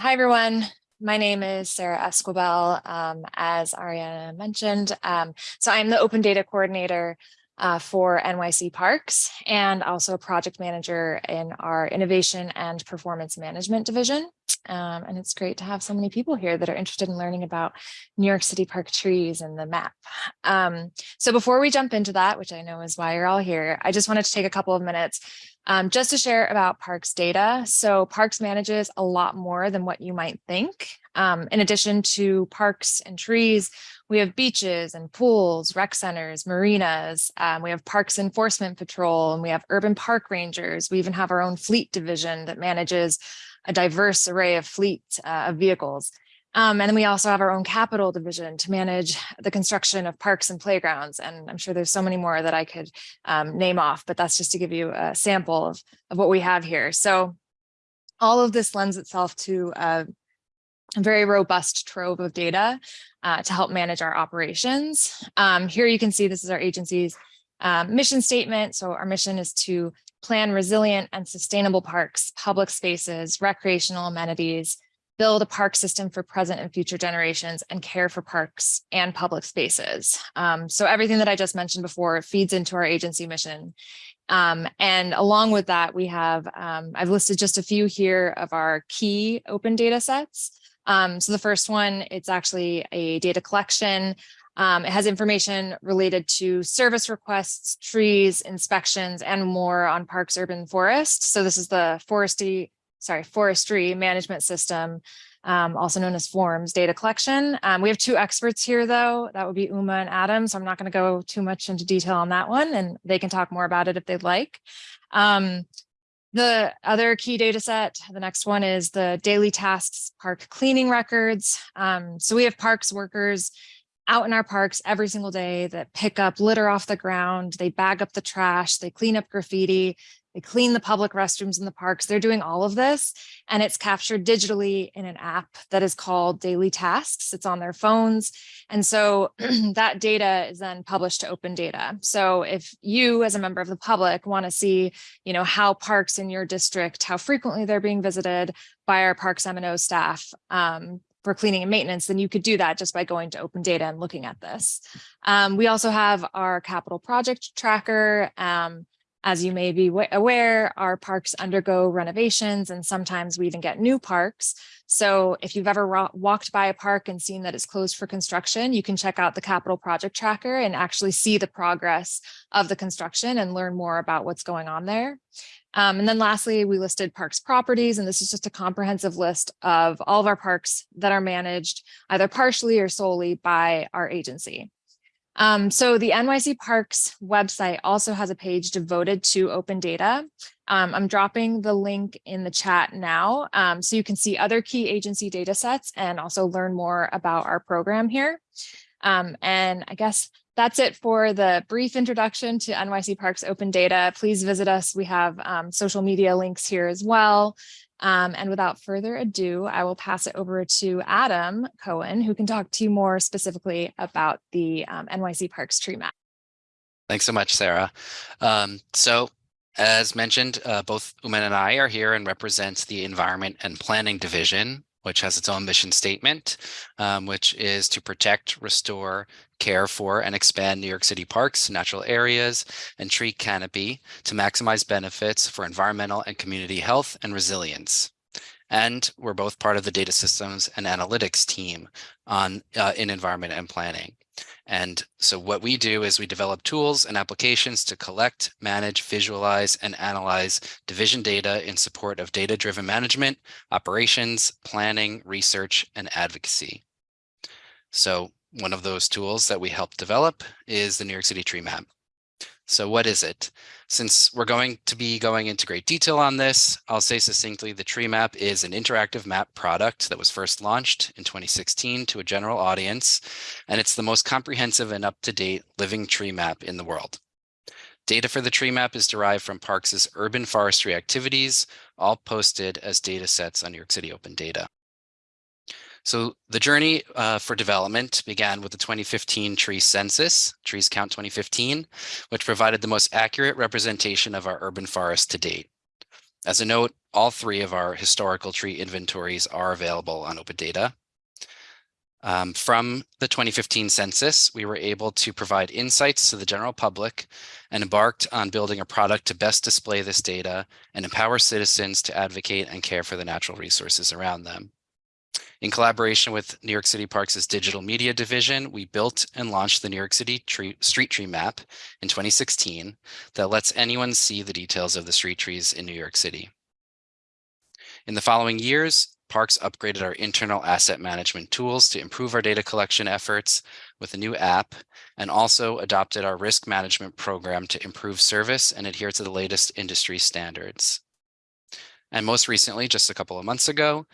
Hi, everyone. My name is Sarah Esquibel, um, as Ariana mentioned. Um, so I'm the open data coordinator uh, for NYC Parks and also a project manager in our innovation and performance management division. Um, and it's great to have so many people here that are interested in learning about New York City Park trees and the map. Um, so before we jump into that, which I know is why you're all here, I just wanted to take a couple of minutes um, just to share about Parks data. So Parks manages a lot more than what you might think. Um, in addition to parks and trees, we have beaches and pools, rec centers, marinas. Um, we have Parks Enforcement Patrol, and we have urban park rangers. We even have our own fleet division that manages a diverse array of fleet uh, of vehicles. Um, and then we also have our own capital division to manage the construction of parks and playgrounds. And I'm sure there's so many more that I could um, name off, but that's just to give you a sample of, of what we have here. So all of this lends itself to a, very robust trove of data uh, to help manage our operations. Um, here you can see this is our agency's um, mission statement. So our mission is to plan resilient and sustainable parks, public spaces, recreational amenities, build a park system for present and future generations and care for parks and public spaces. Um, so everything that I just mentioned before feeds into our agency mission. Um, and along with that, we have, um, I've listed just a few here of our key open data sets. Um, so the first one, it's actually a data collection. Um, it has information related to service requests, trees, inspections, and more on parks, urban forest. So this is the forestry sorry, forestry management system, um, also known as forms data collection. Um, we have two experts here though, that would be Uma and Adam. So I'm not gonna go too much into detail on that one and they can talk more about it if they'd like. Um, the other key data set, the next one is the daily tasks park cleaning records. Um, so we have parks workers out in our parks every single day that pick up litter off the ground, they bag up the trash, they clean up graffiti, they clean the public restrooms in the parks. They're doing all of this and it's captured digitally in an app that is called Daily Tasks. It's on their phones. And so that data is then published to open data. So if you as a member of the public want to see, you know, how parks in your district, how frequently they're being visited by our parks M&O staff, um, for cleaning and maintenance, then you could do that just by going to open data and looking at this. Um, we also have our capital project tracker. Um, as you may be aware, our parks undergo renovations and sometimes we even get new parks. So if you've ever walked by a park and seen that it's closed for construction, you can check out the capital project tracker and actually see the progress of the construction and learn more about what's going on there. Um, and then lastly, we listed parks properties, and this is just a comprehensive list of all of our parks that are managed either partially or solely by our agency. Um, so the NYC Parks website also has a page devoted to open data. Um, I'm dropping the link in the chat now um, so you can see other key agency data sets and also learn more about our program here. Um, and I guess that's it for the brief introduction to NYC Parks Open Data. Please visit us. We have um, social media links here as well. Um, and without further ado, I will pass it over to Adam Cohen, who can talk to you more specifically about the um, NYC Parks tree map. Thanks so much, Sarah. Um, so as mentioned, uh, both Uma and I are here and represent the Environment and Planning Division which has its own mission statement, um, which is to protect, restore, care for, and expand New York City parks, natural areas, and tree canopy to maximize benefits for environmental and community health and resilience. And we're both part of the data systems and analytics team on uh, in environment and planning. And so what we do is we develop tools and applications to collect, manage, visualize, and analyze division data in support of data-driven management, operations, planning, research, and advocacy. So one of those tools that we help develop is the New York City Tree Map. So what is it? Since we're going to be going into great detail on this, I'll say succinctly the tree map is an interactive map product that was first launched in 2016 to a general audience, and it's the most comprehensive and up-to-date living tree map in the world. Data for the tree map is derived from Parks' urban forestry activities, all posted as data sets on New York City Open Data. So the journey uh, for development began with the 2015 tree census, Trees Count 2015, which provided the most accurate representation of our urban forest to date. As a note, all three of our historical tree inventories are available on Open Data. Um, from the 2015 census, we were able to provide insights to the general public and embarked on building a product to best display this data and empower citizens to advocate and care for the natural resources around them. In collaboration with New York City Parks' digital media division, we built and launched the New York City tree, street tree map in 2016 that lets anyone see the details of the street trees in New York City. In the following years, Parks upgraded our internal asset management tools to improve our data collection efforts with a new app and also adopted our risk management program to improve service and adhere to the latest industry standards. And most recently, just a couple of months ago,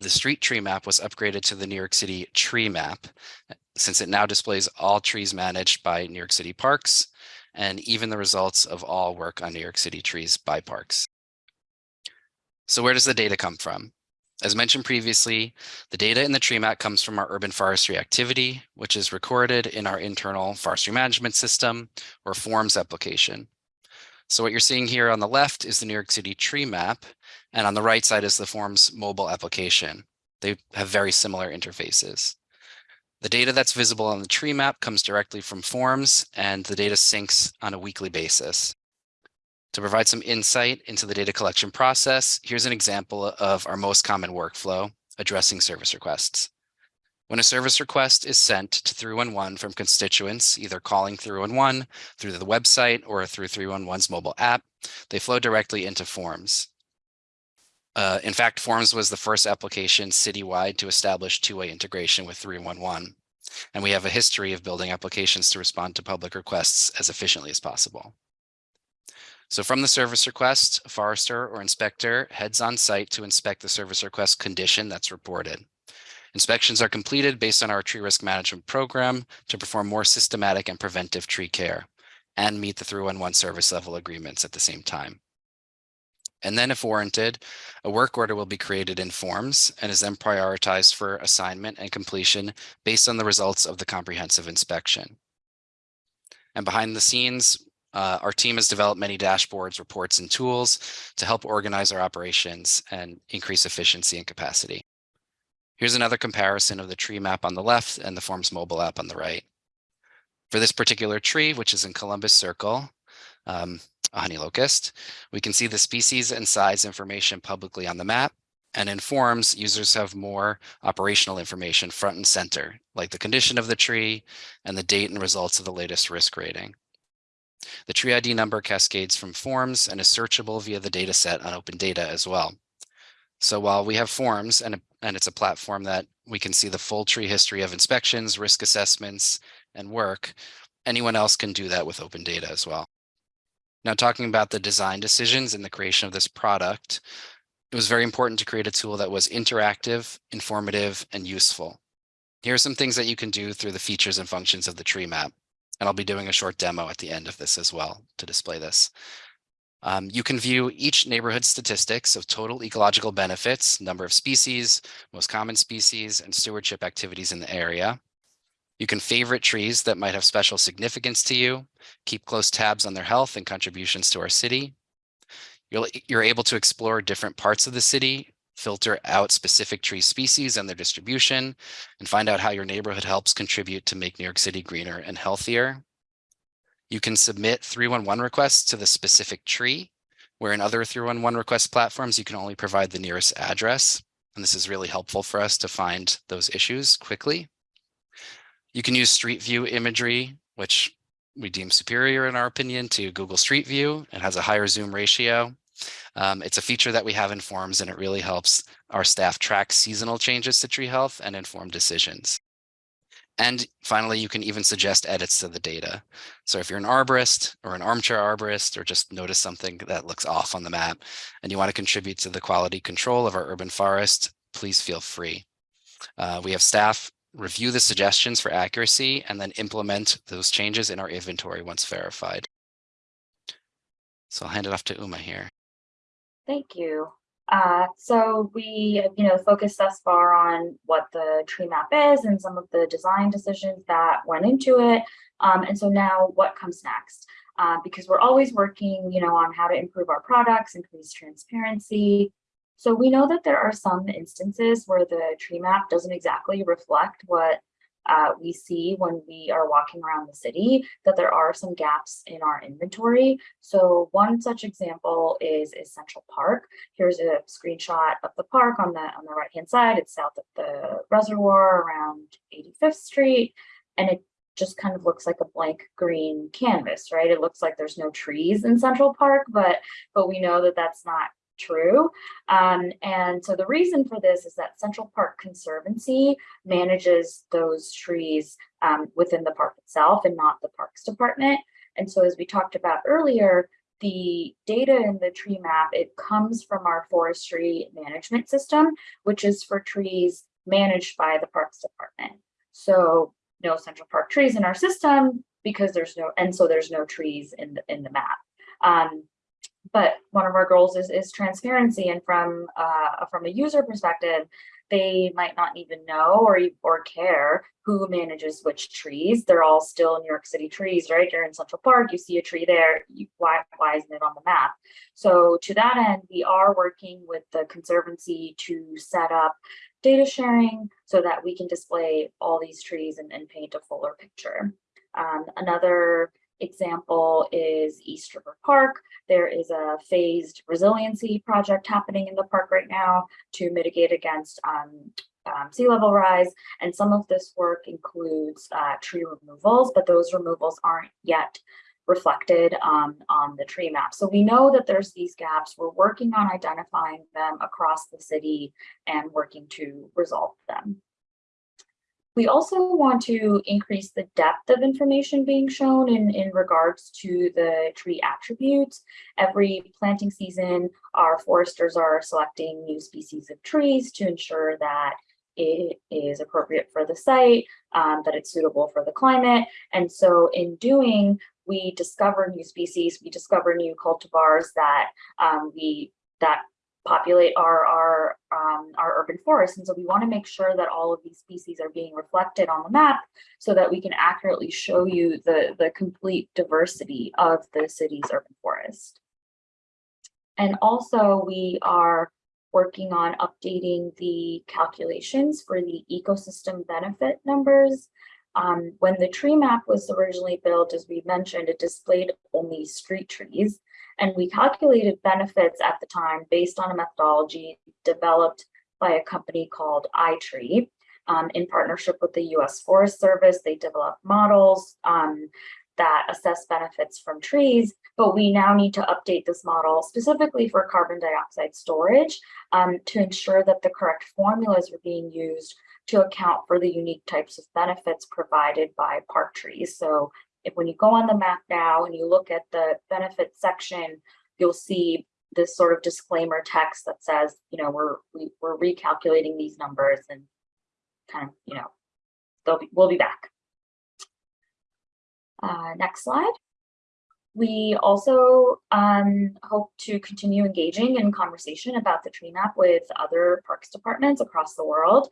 the street tree map was upgraded to the New York City tree map uh, since it now displays all trees managed by New York City Parks and even the results of all work on New York City trees by parks. So where does the data come from? As mentioned previously, the data in the tree map comes from our urban forestry activity, which is recorded in our internal forestry management system or forms application. So what you're seeing here on the left is the New York City tree map, and on the right side is the forms mobile application. They have very similar interfaces. The data that's visible on the tree map comes directly from forms and the data syncs on a weekly basis. To provide some insight into the data collection process, here's an example of our most common workflow addressing service requests. When a service request is sent to 311 from constituents, either calling 311 through the website or through 311's mobile app, they flow directly into Forms. Uh, in fact, Forms was the first application citywide to establish two-way integration with 311. And we have a history of building applications to respond to public requests as efficiently as possible. So from the service request, a forester or inspector heads on site to inspect the service request condition that's reported. Inspections are completed based on our tree risk management program to perform more systematic and preventive tree care and meet the 311 service level agreements at the same time. And then if warranted, a work order will be created in forms and is then prioritized for assignment and completion based on the results of the comprehensive inspection. And behind the scenes, uh, our team has developed many dashboards, reports, and tools to help organize our operations and increase efficiency and capacity. Here's another comparison of the tree map on the left and the Forms mobile app on the right. For this particular tree, which is in Columbus Circle, um, a honey locust, we can see the species and size information publicly on the map. And in Forms, users have more operational information front and center, like the condition of the tree and the date and results of the latest risk rating. The tree ID number cascades from forms and is searchable via the data set on open data as well. So while we have forms and, and it's a platform that we can see the full tree history of inspections, risk assessments, and work, anyone else can do that with open data as well. Now talking about the design decisions and the creation of this product, it was very important to create a tool that was interactive, informative, and useful. Here are some things that you can do through the features and functions of the tree map. And I'll be doing a short demo at the end of this as well to display this. Um, you can view each neighborhood statistics of total ecological benefits, number of species, most common species, and stewardship activities in the area. You can favorite trees that might have special significance to you, keep close tabs on their health and contributions to our city. You're, you're able to explore different parts of the city filter out specific tree species and their distribution, and find out how your neighborhood helps contribute to make New York City greener and healthier. You can submit 311 requests to the specific tree, where in other 311 request platforms, you can only provide the nearest address. And this is really helpful for us to find those issues quickly. You can use Street View imagery, which we deem superior in our opinion to Google Street View. It has a higher zoom ratio um, it's a feature that we have in Forms and it really helps our staff track seasonal changes to tree health and inform decisions. And finally, you can even suggest edits to the data. So if you're an arborist or an armchair arborist or just notice something that looks off on the map and you want to contribute to the quality control of our urban forest, please feel free. Uh, we have staff review the suggestions for accuracy and then implement those changes in our inventory once verified. So I'll hand it off to Uma here. Thank you. Uh, so we, you know, focused thus far on what the tree map is and some of the design decisions that went into it. Um, and so now what comes next? uh, because we're always working, you know, on how to improve our products, increase transparency. So we know that there are some instances where the tree map doesn't exactly reflect what uh, we see when we are walking around the city that there are some gaps in our inventory. So one such example is, is Central Park. Here's a screenshot of the park on the on the right hand side. It's south of the reservoir around 85th Street, and it just kind of looks like a blank green canvas, right? It looks like there's no trees in Central Park, but but we know that that's not true. Um, and so the reason for this is that Central Park Conservancy manages those trees um, within the park itself and not the Parks Department. And so as we talked about earlier, the data in the tree map, it comes from our forestry management system, which is for trees managed by the Parks Department. So no Central Park trees in our system because there's no, and so there's no trees in the, in the map. Um, but one of our goals is, is transparency and from uh, from a user perspective they might not even know or or care who manages which trees. They're all still new york city trees right? You're in central park you see a tree there you, why why isn't it on the map? So to that end we are working with the conservancy to set up data sharing so that we can display all these trees and, and paint a fuller picture. Um, another example is East River Park. There is a phased resiliency project happening in the park right now to mitigate against um, um, sea level rise. And some of this work includes uh, tree removals, but those removals aren't yet reflected um, on the tree map. So we know that there's these gaps. We're working on identifying them across the city and working to resolve them. We also want to increase the depth of information being shown in, in regards to the tree attributes. Every planting season, our foresters are selecting new species of trees to ensure that it is appropriate for the site, um, that it's suitable for the climate. And so in doing, we discover new species, we discover new cultivars that um, we that populate our our um, our urban forests. And so we want to make sure that all of these species are being reflected on the map so that we can accurately show you the, the complete diversity of the city's urban forest. And also we are working on updating the calculations for the ecosystem benefit numbers. Um, when the tree map was originally built, as we mentioned, it displayed only street trees. And we calculated benefits at the time based on a methodology developed by a company called iTree. Um, in partnership with the US Forest Service, they developed models um, that assess benefits from trees, but we now need to update this model specifically for carbon dioxide storage um, to ensure that the correct formulas are being used to account for the unique types of benefits provided by park trees. So if when you go on the map now and you look at the benefits section, you'll see this sort of disclaimer text that says, you know, we're we, are we are recalculating these numbers and kind of, you know, they'll be, we'll be back. Uh, next slide. We also um, hope to continue engaging in conversation about the tree map with other parks departments across the world.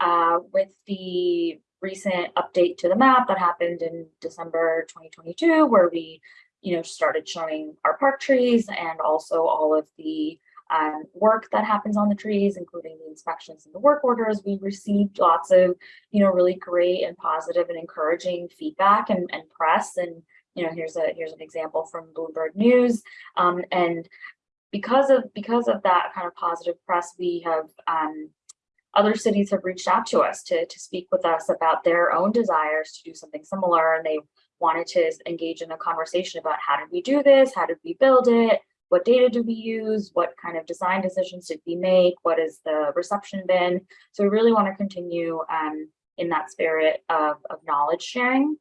Uh, with the recent update to the map that happened in December 2022, where we, you know, started showing our park trees and also all of the um, work that happens on the trees, including the inspections and the work orders. We received lots of, you know, really great and positive and encouraging feedback and, and press. And, you know, here's a here's an example from Bloomberg News. Um, and because of because of that kind of positive press, we have um, other cities have reached out to us to, to speak with us about their own desires to do something similar and they wanted to engage in a conversation about how did we do this? How did we build it? What data do we use? What kind of design decisions did we make? What has the reception been? So we really want to continue um, in that spirit of, of knowledge sharing.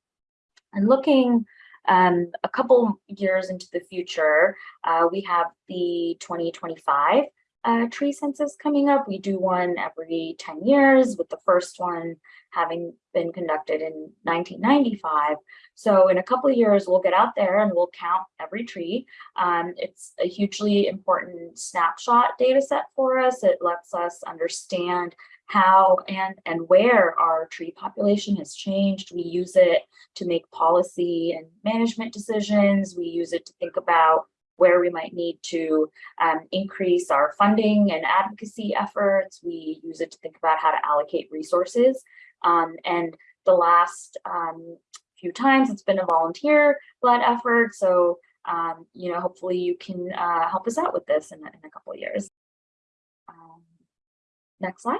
And looking um, a couple years into the future uh, we have the 2025 uh, tree census coming up. We do one every 10 years with the first one having been conducted in 1995. So in a couple of years, we'll get out there and we'll count every tree. Um, it's a hugely important snapshot data set for us. It lets us understand how and and where our tree population has changed. We use it to make policy and management decisions. We use it to think about where we might need to um, increase our funding and advocacy efforts. We use it to think about how to allocate resources. Um, and the last um, few times it's been a volunteer led effort. So, um, you know, hopefully you can uh, help us out with this in, in a couple of years. Um, next slide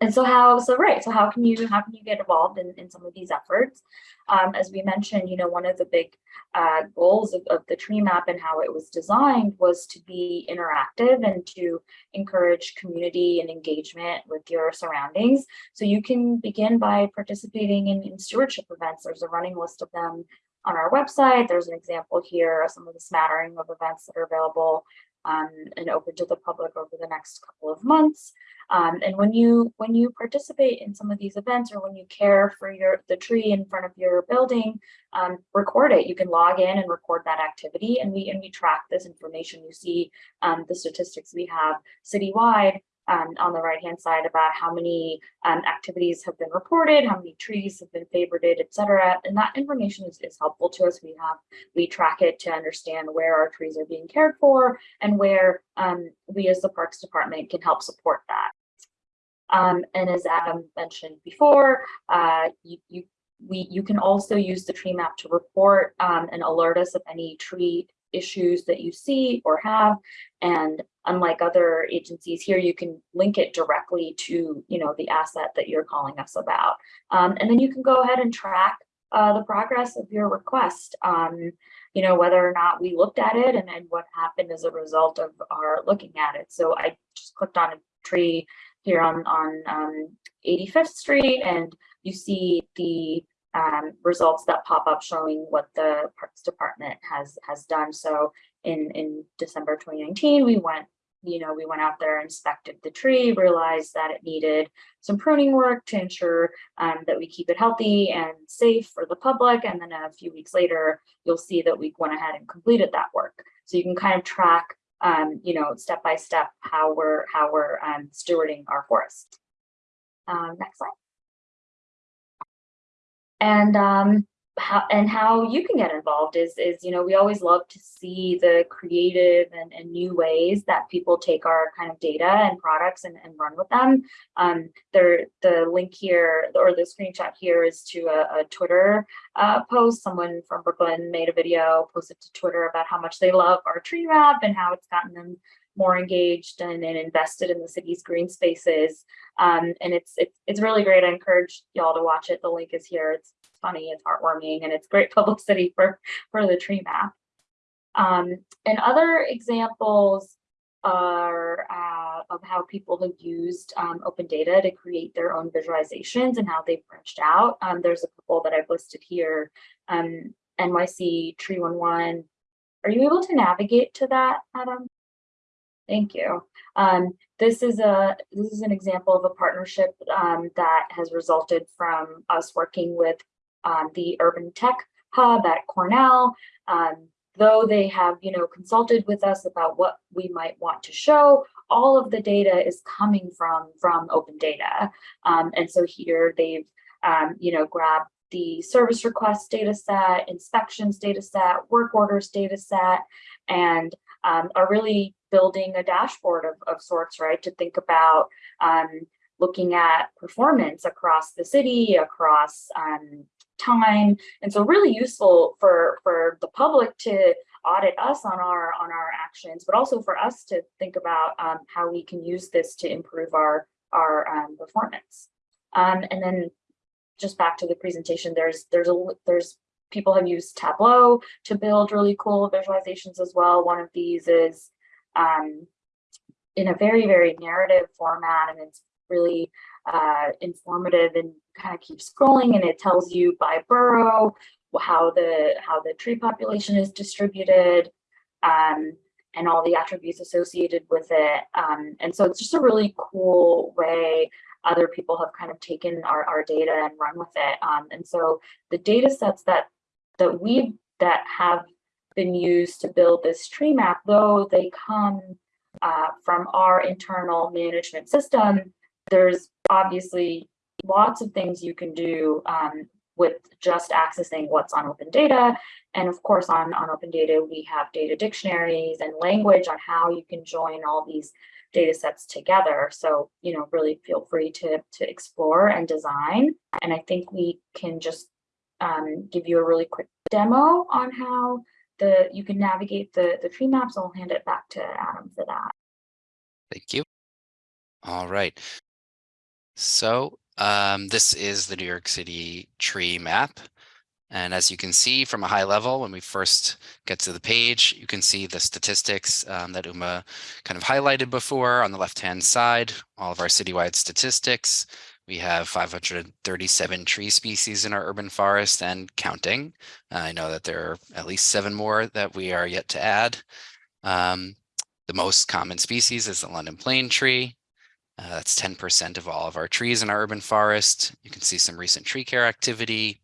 and so how so right so how can you how can you get involved in, in some of these efforts? Um, as we mentioned you know one of the big uh, goals of, of the tree map and how it was designed was to be interactive and to encourage community and engagement with your surroundings. So you can begin by participating in, in stewardship events. There's a running list of them on our website. There's an example here of some of the smattering of events that are available um, and open to the public over the next couple of months. Um, and when you when you participate in some of these events or when you care for your the tree in front of your building, um, record it. You can log in and record that activity, and we and we track this information. You see um, the statistics we have citywide um, on the right hand side about how many um, activities have been reported, how many trees have been favorited, et cetera. And that information is, is helpful to us. We have we track it to understand where our trees are being cared for and where um, we as the Parks Department can help support that. Um, and as Adam mentioned before, uh, you, you we you can also use the tree map to report um, and alert us of any tree issues that you see or have and unlike other agencies here you can link it directly to you know the asset that you're calling us about. Um, and then you can go ahead and track uh, the progress of your request um, you know whether or not we looked at it and then what happened as a result of our looking at it. So i just clicked on a tree here on on um, 85th street and you see the um, results that pop up showing what the Parks Department has has done. So in in December 2019, we went you know we went out there inspected the tree realized that it needed some pruning work to ensure um, that we keep it healthy and safe for the public. And then a few weeks later you'll see that we went ahead and completed that work. So you can kind of track um, you know step by step how we're how we're um, stewarding our forest. Um, next slide and um, how and how you can get involved is is you know we always love to see the creative and, and new ways that people take our kind of data and products and, and run with them. Um there the link here or the screenshot here is to a, a twitter uh, post. Someone from brooklyn made a video posted to twitter about how much they love our tree map and how it's gotten them more engaged and, and invested in the city's green spaces. Um, and it's, it's, it's really great. I encourage y'all to watch it. The link is here. It's funny, it's heartwarming, and it's great publicity for, for the tree map. Um, and other examples are uh, of how people have used um, open data to create their own visualizations and how they've branched out. Um, there's a couple that I've listed here. Um, NYC Tree 11. Are you able to navigate to that, Adam? Thank you. Um, this is a this is an example of a partnership um, that has resulted from us working with um, the Urban Tech Hub at Cornell. Um, though they have you know consulted with us about what we might want to show, all of the data is coming from from open data. Um, and so here they've um, you know grabbed the service requests data set, inspections data set, work orders data set, and um, are really building a dashboard of, of sorts, right? To think about um, looking at performance across the city, across um, time. And so really useful for, for the public to audit us on our on our actions, but also for us to think about um, how we can use this to improve our, our um, performance. Um, and then just back to the presentation, there's there's a there's people have used Tableau to build really cool visualizations as well. One of these is um, in a very, very narrative format and it's really uh, informative and kind of keep scrolling and it tells you by borough how the how the tree population is distributed. Um, and all the attributes associated with it. Um, and so it's just a really cool way other people have kind of taken our, our data and run with it. Um, and so the data sets that that we that have been used to build this tree map, though they come uh, from our internal management system, there's obviously lots of things you can do um, with just accessing what's on open data. And of course, on, on open data, we have data dictionaries and language on how you can join all these data sets together. So, you know, really feel free to, to explore and design. And I think we can just um, give you a really quick demo on how the you can navigate the, the tree maps. I'll hand it back to Adam for that. Thank you. All right. So um, this is the New York City tree map. And as you can see from a high level, when we first get to the page, you can see the statistics um, that Uma kind of highlighted before on the left-hand side, all of our citywide statistics. We have 537 tree species in our urban forest and counting. I know that there are at least seven more that we are yet to add. Um, the most common species is the London plane tree. Uh, that's 10% of all of our trees in our urban forest. You can see some recent tree care activity.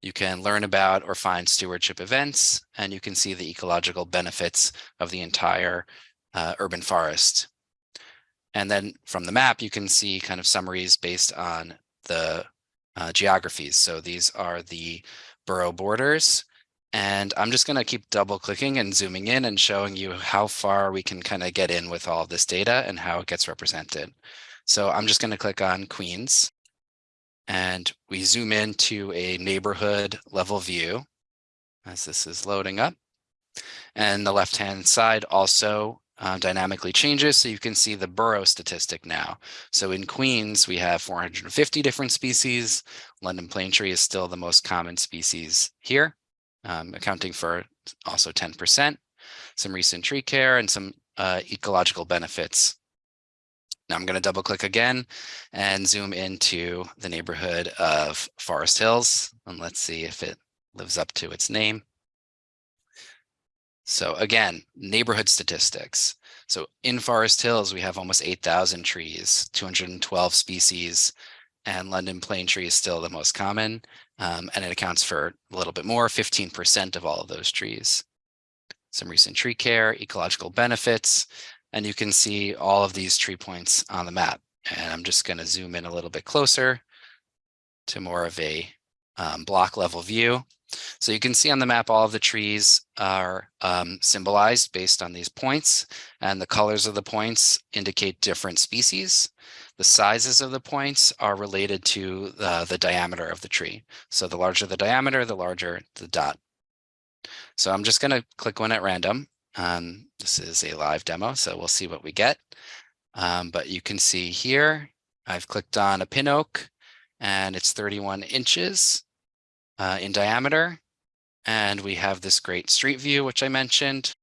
You can learn about or find stewardship events, and you can see the ecological benefits of the entire uh, urban forest. And then from the map, you can see kind of summaries based on the uh, geographies. So these are the borough borders. And I'm just going to keep double clicking and zooming in and showing you how far we can kind of get in with all this data and how it gets represented. So I'm just going to click on Queens and we zoom into a neighborhood level view as this is loading up. And the left hand side also uh, dynamically changes. So you can see the borough statistic now. So in Queens, we have 450 different species. London plane tree is still the most common species here um, accounting for also 10%, some recent tree care and some uh, ecological benefits. Now I'm going to double click again and zoom into the neighborhood of Forest Hills. And let's see if it lives up to its name. So again, neighborhood statistics. So in Forest Hills, we have almost 8,000 trees, 212 species, and London plane tree is still the most common, um, and it accounts for a little bit more, 15% of all of those trees. Some recent tree care, ecological benefits, and you can see all of these tree points on the map. And I'm just going to zoom in a little bit closer to more of a um, block level view. So you can see on the map, all of the trees are um, symbolized based on these points and the colors of the points indicate different species. The sizes of the points are related to the, the diameter of the tree. So the larger the diameter, the larger the dot. So I'm just going to click one at random. Um, this is a live demo, so we'll see what we get. Um, but you can see here, I've clicked on a pin oak and it's 31 inches uh, in diameter. And we have this great street view, which I mentioned.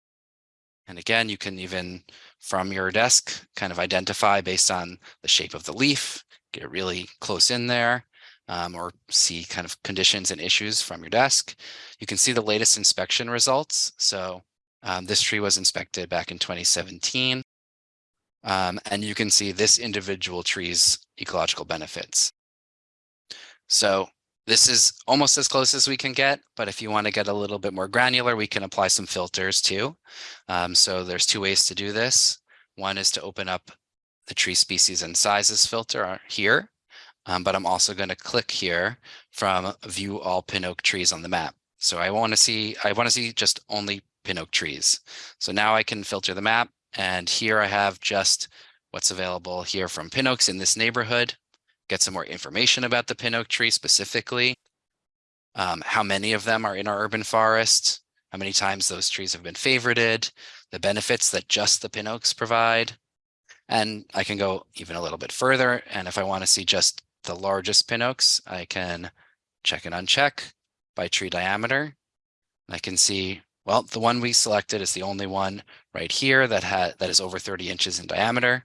And again, you can even from your desk, kind of identify based on the shape of the leaf, get really close in there, um, or see kind of conditions and issues from your desk. You can see the latest inspection results. So um, this tree was inspected back in 2017. Um, and you can see this individual tree's ecological benefits. So this is almost as close as we can get, but if you want to get a little bit more granular, we can apply some filters too. Um, so there's two ways to do this. One is to open up the tree species and sizes filter here, um, but I'm also going to click here from view all pin oak trees on the map. So I want to see I want to see just only pin oak trees. So now I can filter the map and here I have just what's available here from pin oaks in this neighborhood get some more information about the pin oak tree specifically, um, how many of them are in our urban forest, how many times those trees have been favorited, the benefits that just the pin oaks provide. And I can go even a little bit further. And if I want to see just the largest pin oaks, I can check and uncheck by tree diameter. I can see, well, the one we selected is the only one right here that had that is over 30 inches in diameter,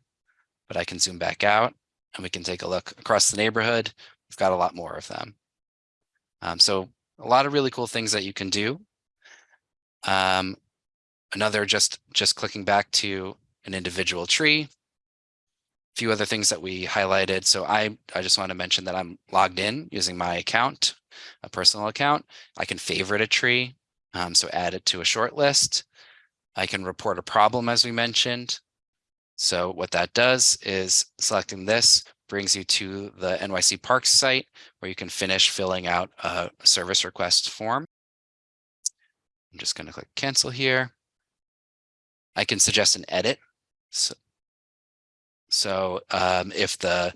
but I can zoom back out and we can take a look across the neighborhood. We've got a lot more of them. Um, so a lot of really cool things that you can do. Um, another just just clicking back to an individual tree. A few other things that we highlighted. So I I just want to mention that I'm logged in using my account, a personal account. I can favorite a tree, um, so add it to a short list. I can report a problem as we mentioned. So what that does is selecting this brings you to the NYC Parks site where you can finish filling out a service request form. I'm just going to click cancel here. I can suggest an edit. So, so um, if the,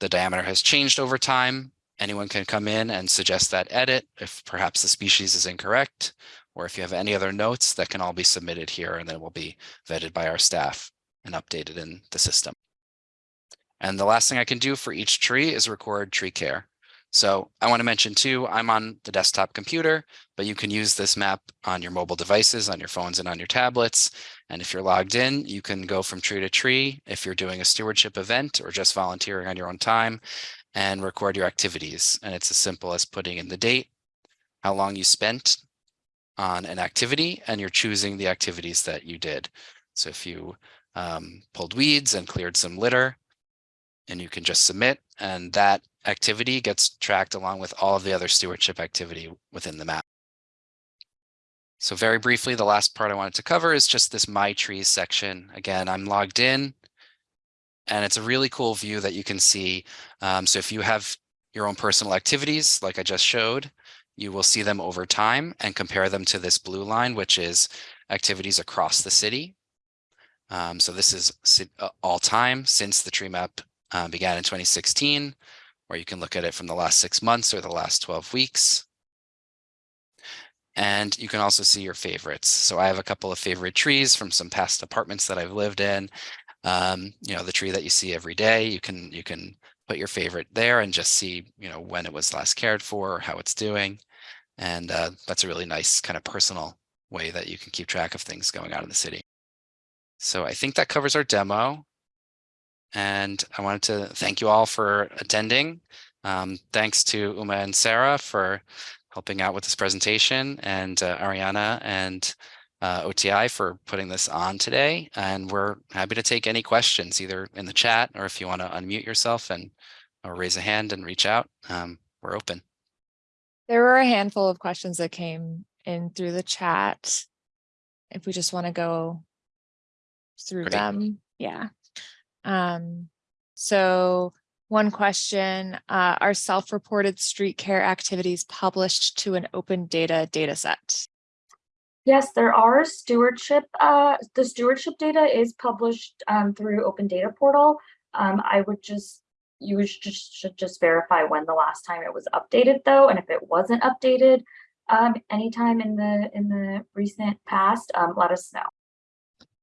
the diameter has changed over time, anyone can come in and suggest that edit if perhaps the species is incorrect, or if you have any other notes that can all be submitted here and then will be vetted by our staff and updated in the system. And the last thing I can do for each tree is record tree care. So I want to mention too, I'm on the desktop computer, but you can use this map on your mobile devices, on your phones and on your tablets. And if you're logged in, you can go from tree to tree if you're doing a stewardship event or just volunteering on your own time and record your activities. And it's as simple as putting in the date, how long you spent on an activity, and you're choosing the activities that you did. So if you um, pulled weeds and cleared some litter, and you can just submit and that activity gets tracked along with all of the other stewardship activity within the map. So very briefly, the last part I wanted to cover is just this My Trees section. Again, I'm logged in and it's a really cool view that you can see. Um, so if you have your own personal activities, like I just showed, you will see them over time and compare them to this blue line, which is activities across the city. Um, so this is uh, all time since the tree map uh, began in 2016, or you can look at it from the last six months or the last 12 weeks. And you can also see your favorites. So I have a couple of favorite trees from some past apartments that I've lived in. Um, you know, the tree that you see every day, you can you can put your favorite there and just see, you know, when it was last cared for or how it's doing. And uh, that's a really nice kind of personal way that you can keep track of things going on in the city. So I think that covers our demo. And I wanted to thank you all for attending. Um, thanks to Uma and Sarah for helping out with this presentation and uh, Ariana and uh, OTI for putting this on today. And we're happy to take any questions either in the chat or if you want to unmute yourself and or raise a hand and reach out, um, we're open. There were a handful of questions that came in through the chat. If we just want to go through Great. them. Yeah. Um, so one question, uh, are self-reported street care activities published to an open data data set? Yes, there are stewardship, uh, the stewardship data is published um, through Open Data Portal. Um, I would just, you just should just verify when the last time it was updated though, and if it wasn't updated um, anytime in the in the recent past, um, let us know.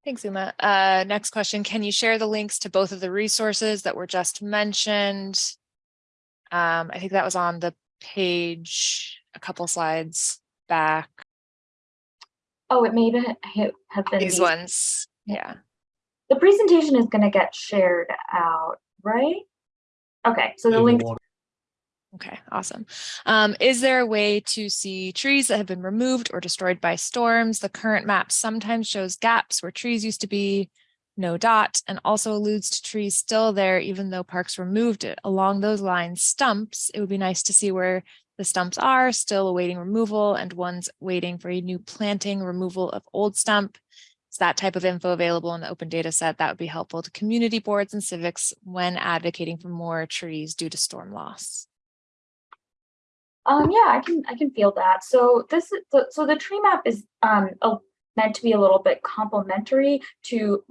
Thanks, Uma. Uh, next question, can you share the links to both of the resources that were just mentioned? Um, I think that was on the page a couple slides back. Oh, it may have have been These ones, yeah. The presentation is going to get shared out, right? Okay, so the link. Okay, awesome. Um, is there a way to see trees that have been removed or destroyed by storms? The current map sometimes shows gaps where trees used to be, no dot, and also alludes to trees still there, even though parks removed it. Along those lines, stumps, it would be nice to see where the stumps are still awaiting removal and ones waiting for a new planting removal of old stump. Is that type of info available in the open data set? That would be helpful to community boards and civics when advocating for more trees due to storm loss. Um, yeah, I can I can feel that. So this is the, so the tree map is um a, meant to be a little bit complementary to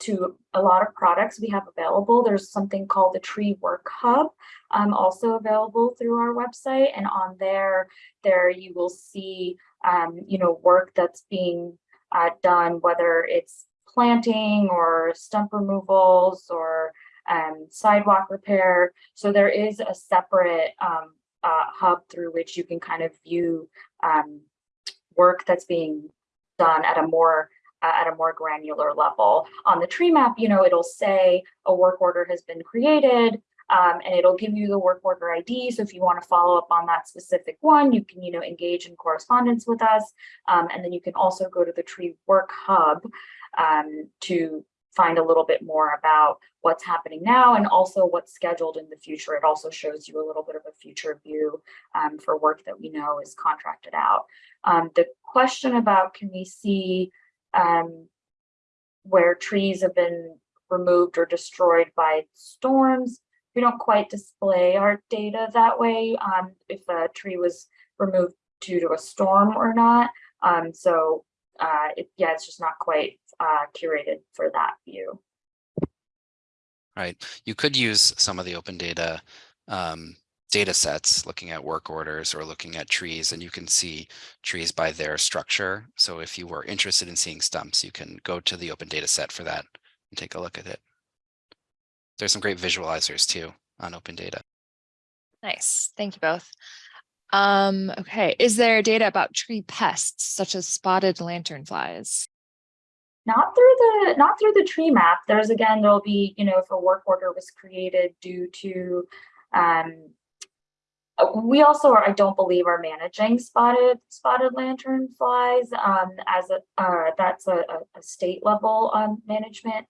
to a lot of products we have available. There's something called the Tree Work Hub, um, also available through our website, and on there there you will see um, you know work that's being uh, done, whether it's planting or stump removals or um, sidewalk repair. So there is a separate um, uh, hub through which you can kind of view um, work that's being done at a more uh, at a more granular level. On the tree map, you know, it'll say a work order has been created, um, and it'll give you the work order ID. So if you want to follow up on that specific one, you can, you know, engage in correspondence with us. Um, and then you can also go to the Tree Work Hub um, to find a little bit more about what's happening now and also what's scheduled in the future. It also shows you a little bit of a future view um, for work that we know is contracted out. Um, the question about can we see um, where trees have been removed or destroyed by storms, we don't quite display our data that way um, if a tree was removed due to a storm or not. Um, so uh, it, yeah, it's just not quite uh, curated for that view. Right. You could use some of the open data um, data sets looking at work orders or looking at trees and you can see trees by their structure. So if you were interested in seeing stumps, you can go to the open data set for that and take a look at it. There's some great visualizers too on open data. Nice. Thank you both. Um, okay. Is there data about tree pests such as spotted lanternflies? Not through the not through the tree map. There's again, there'll be, you know, if a work order was created due to um, uh, we also are, I don't believe are managing spotted spotted lantern flies um, as a uh, that's a, a, state level um, management.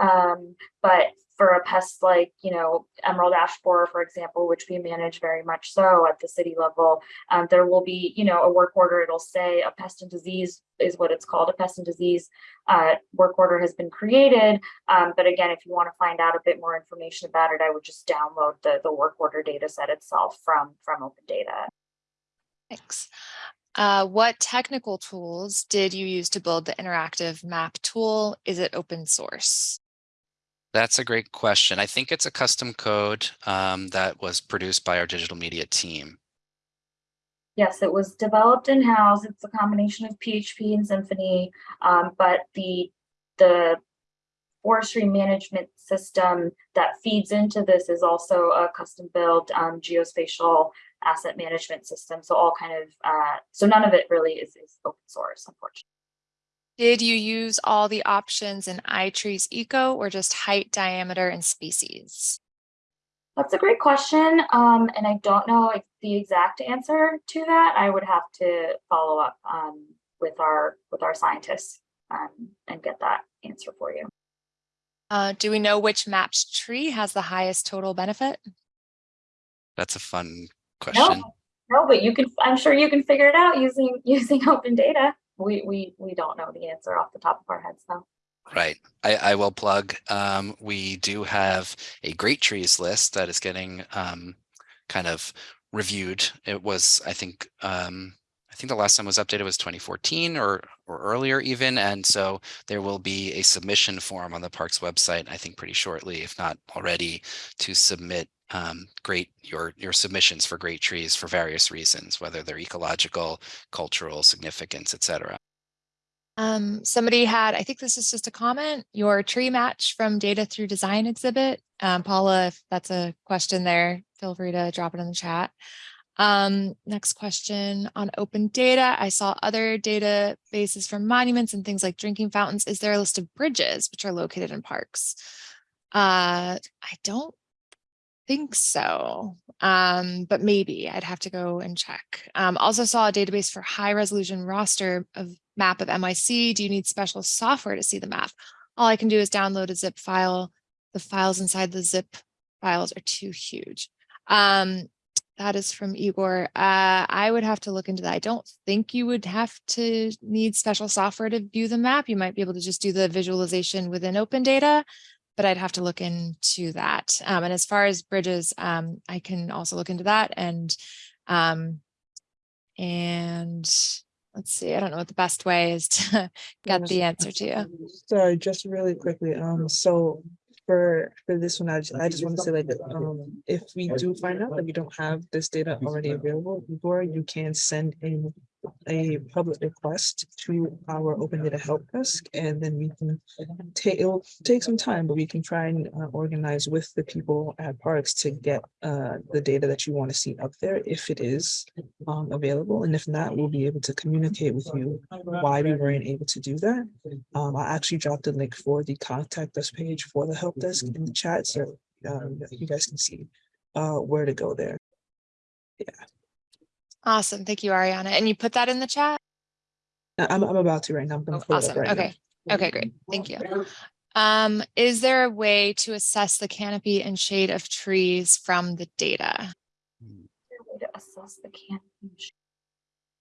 Um, but for a pest like, you know, emerald ash borer, for example, which we manage very much so at the city level, um, there will be, you know, a work order. It'll say a pest and disease is what it's called. A pest and disease uh, work order has been created. Um, but again, if you want to find out a bit more information about it, I would just download the, the work order data set itself from, from open data. Thanks. Uh, what technical tools did you use to build the interactive map tool? Is it open source? That's a great question. I think it's a custom code um, that was produced by our digital media team. Yes, it was developed in-house. It's a combination of PHP and Symfony, um, but the the forestry management system that feeds into this is also a custom built um, geospatial asset management system. So all kind of, uh, so none of it really is, is open source, unfortunately. Did you use all the options in iTrees Eco or just height, diameter, and species? That's a great question. Um, and I don't know the exact answer to that. I would have to follow up um, with our with our scientists um, and get that answer for you. Uh, do we know which mapped tree has the highest total benefit? That's a fun question. No, no, but you can. I'm sure you can figure it out using using open data we we we don't know the answer off the top of our heads though. Right. I, I will plug. Um, we do have a great trees list that is getting um, kind of reviewed. It was, I think, um, I think the last time was updated was 2014 or or earlier even. And so there will be a submission form on the parks website, I think pretty shortly, if not already, to submit um, great your your submissions for great trees for various reasons, whether they're ecological, cultural significance, etc. Um, somebody had, I think this is just a comment, your tree match from data through design exhibit. Um, Paula, if that's a question there, feel free to drop it in the chat. Um, next question on open data. I saw other databases from monuments and things like drinking fountains. Is there a list of bridges which are located in parks? Uh, I don't think so, um, but maybe I'd have to go and check. Um, also saw a database for high resolution raster of map of NYC. Do you need special software to see the map? All I can do is download a zip file. The files inside the zip files are too huge. Um, that is from Igor. Uh, I would have to look into that. I don't think you would have to need special software to view the map. You might be able to just do the visualization within open data but I'd have to look into that. Um, and as far as bridges, um, I can also look into that and um, and let's see, I don't know what the best way is to get the answer to you. Sorry, just really quickly. Um, so for for this one, I just, I just want to say like um, if we do find out that we don't have this data already available, before you can send in a public request to our open data help desk and then we can take it'll take some time but we can try and uh, organize with the people at parks to get uh, the data that you want to see up there if it is um, available. And if not we'll be able to communicate with you why we weren't able to do that. Um, i actually dropped a link for the contact us page for the help desk in the chat so um, you guys can see uh, where to go there. Awesome. Thank you, Ariana. And you put that in the chat? I- I'm, I'm about to right now. I'm gonna Oh, pull it up awesome. right now. Okay. Okay, great. Thank you. Um, is there a way to assess the canopy and shade of trees from the data? there to assess the canopy?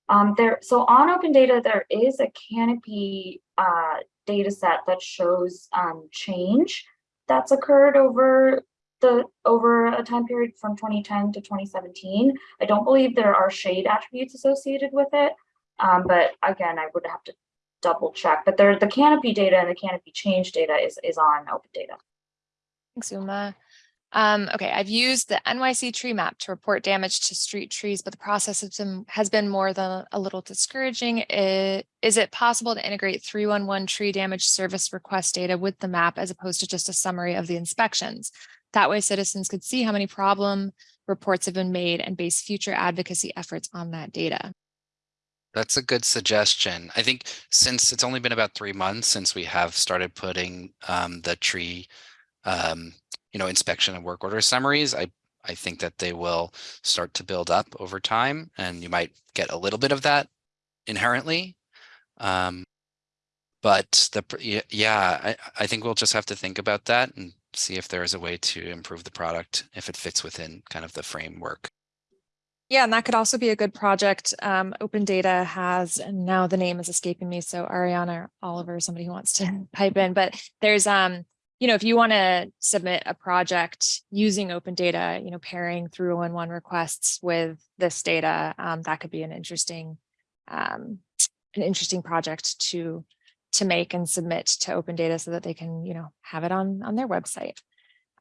Um, there, so on open data, there is a canopy uh data set that shows um change that's occurred over the over a time period from 2010 to 2017. I don't believe there are shade attributes associated with it. Um, but again, I would have to double check, but there, the canopy data and the canopy change data is is on open data. Thanks, Uma. Um, okay, I've used the NYC tree map to report damage to street trees, but the process has been, has been more than a little discouraging. I- Is it possible to integrate 311 tree damage service request data with the map as opposed to just a summary of the inspections? That way citizens could see how many problem reports have been made and base future advocacy efforts on that data. That's a good suggestion. I think since it's only been about three months since we have started putting um, the tree, um, you know, inspection and work order summaries, I I think that they will start to build up over time, and you might get a little bit of that inherently. Um, but the yeah, I I think we'll just have to think about that and see if there is a way to improve the product if it fits within kind of the framework. Yeah, and that could also be a good project. Um, Open Data has, and now the name is escaping me. So Ariana Oliver, somebody who wants to pipe in, but there's, um, you know, if you want to submit a project using open data, you know, pairing through one one requests with this data, um, that could be an interesting, um, an interesting project to to make and submit to open data so that they can, you know, have it on on their website.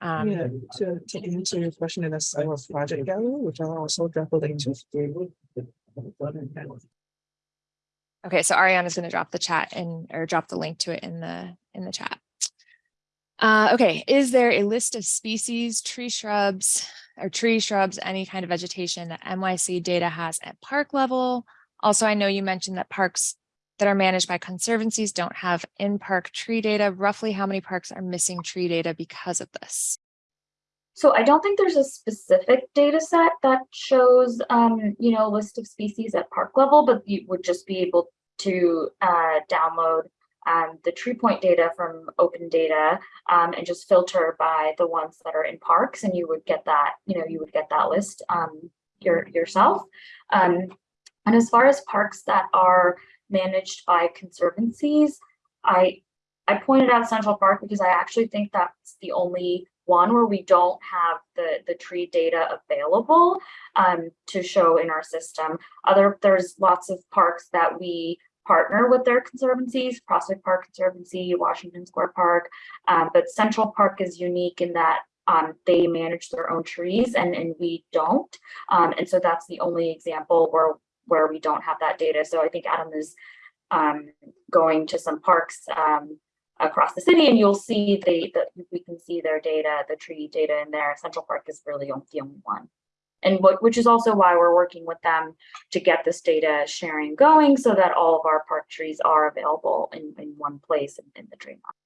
Um, Yeah, to, to answer your question in a our project gallery, which I'll also drop a link to. Okay, so Ariana's going to drop the chat and or drop the link to it in the in the chat. Uh, okay, is there a list of species, tree shrubs, or tree shrubs, any kind of vegetation that NYC data has at park level? Also, I know you mentioned that parks that are managed by conservancies don't have in-park tree data. Roughly how many parks are missing tree data because of this? So I don't think there's a specific data set that shows, um, you know, a list of species at park level, but you would just be able to uh, download um, the tree point data from open data um, and just filter by the ones that are in parks and you would get that, you know, you would get that list um, your, yourself. Um, and as far as parks that are managed by conservancies, I I pointed out Central Park because I actually think that's the only one where we don't have the the tree data available um, to show in our system. Other there's lots of parks that we partner with their conservancies, Prospect Park Conservancy, Washington Square Park, um, but Central Park is unique in that um, they manage their own trees and and we don't, um, and so that's the only example where where we don't have that data. So I think Adam is um, going to some parks um, across the city and you'll see the, the we can see their data, the tree data in there. Central Park is really the only one. And what, which is also why we're working with them to get this data sharing going so that all of our park trees are available in, in one place in, in the tree map.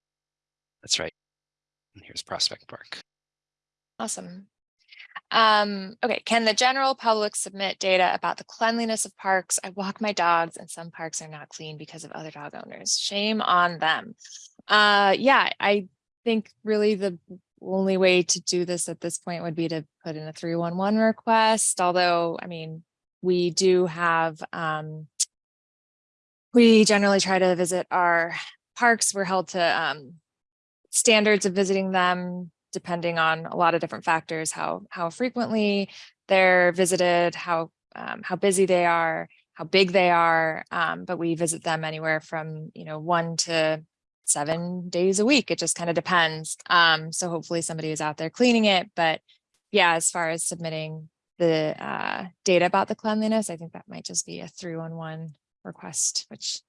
That's right. And here's Prospect Park. Awesome. Um, okay, can the general public submit data about the cleanliness of parks? I walk my dogs and some parks are not clean because of other dog owners. Shame on them. Uh, yeah, I think really the only way to do this at this point would be to put in a 311 request, although, I mean, we do have, um, we generally try to visit our parks. We're held to um, standards of visiting them depending on a lot of different factors, how how frequently they're visited, how um, how busy they are, how big they are. Um, but we visit them anywhere from you know one to seven days a week. It just kind of depends. Um, so hopefully somebody is out there cleaning it. But yeah, as far as submitting the uh, data about the cleanliness, I think that might just be a 311 request, which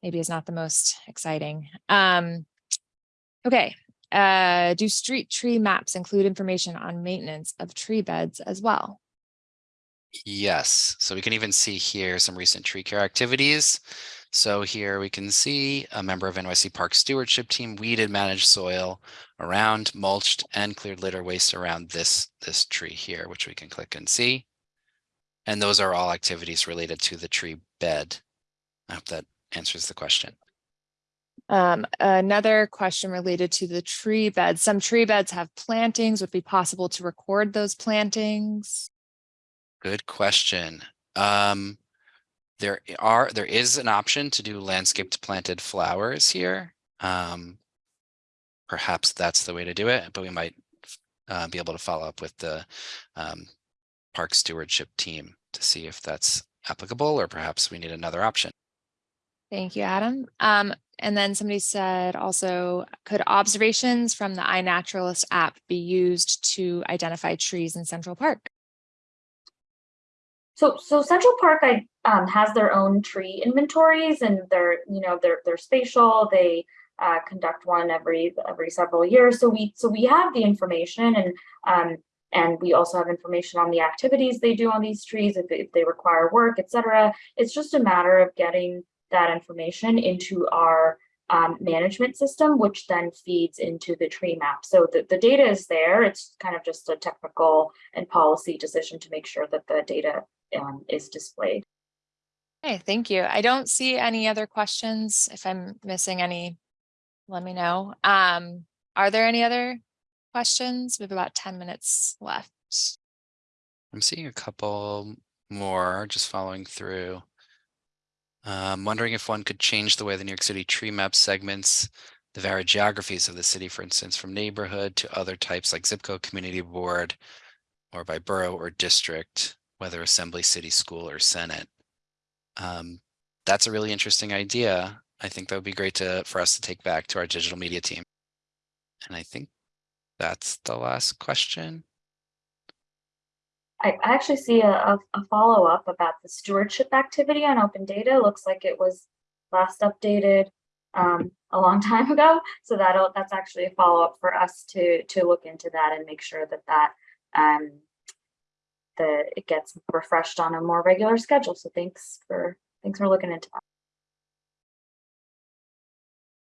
maybe is not the most exciting. Um, okay, uh, do street tree maps include information on maintenance of tree beds as well? Yes, so we can even see here some recent tree care activities. So here we can see a member of NYC Park Stewardship Team weeded managed soil around mulched and cleared litter waste around this, this tree here, which we can click and see. And those are all activities related to the tree bed. I hope that answers the question. Um, another question related to the tree beds. Some tree beds have plantings. Would it be possible to record those plantings? Good question. Um, there are, there is an option to do landscaped planted flowers here. Um, perhaps that's the way to do it, but we might uh, be able to follow up with the um, park stewardship team to see if that's applicable, or perhaps we need another option. Thank you, Adam. Um, and then somebody said also, could observations from the iNaturalist app be used to identify trees in Central Park? So, so Central Park I, um, has their own tree inventories and they're, you know, they're, they're spatial. They uh, conduct one every, every several years. So we, so we have the information and, um, and we also have information on the activities they do on these trees, if, if they require work, et cetera. It's just a matter of getting that information into our um, management system, which then feeds into the tree map. So the, the data is there. It's kind of just a technical and policy decision to make sure that the data um, is displayed. Okay, thank you. I don't see any other questions. If I'm missing any, let me know. Um, are there any other questions? We have about 10 minutes left. I'm seeing a couple more just following through. Um, wondering if one could change the way the New York City tree map segments the varied geographies of the city, for instance, from neighborhood to other types like zip code, community board, or by borough or district, whether assembly, city, school, or senate. Um, that's a really interesting idea. I think that would be great to for us to take back to our digital media team. And I think that's the last question. I actually see a, a, a follow-up about the stewardship activity on open data. Looks like it was last updated um, a long time ago. So that'll that's actually a follow-up for us to to look into that and make sure that that um, the it gets refreshed on a more regular schedule. So thanks for thanks for looking into that.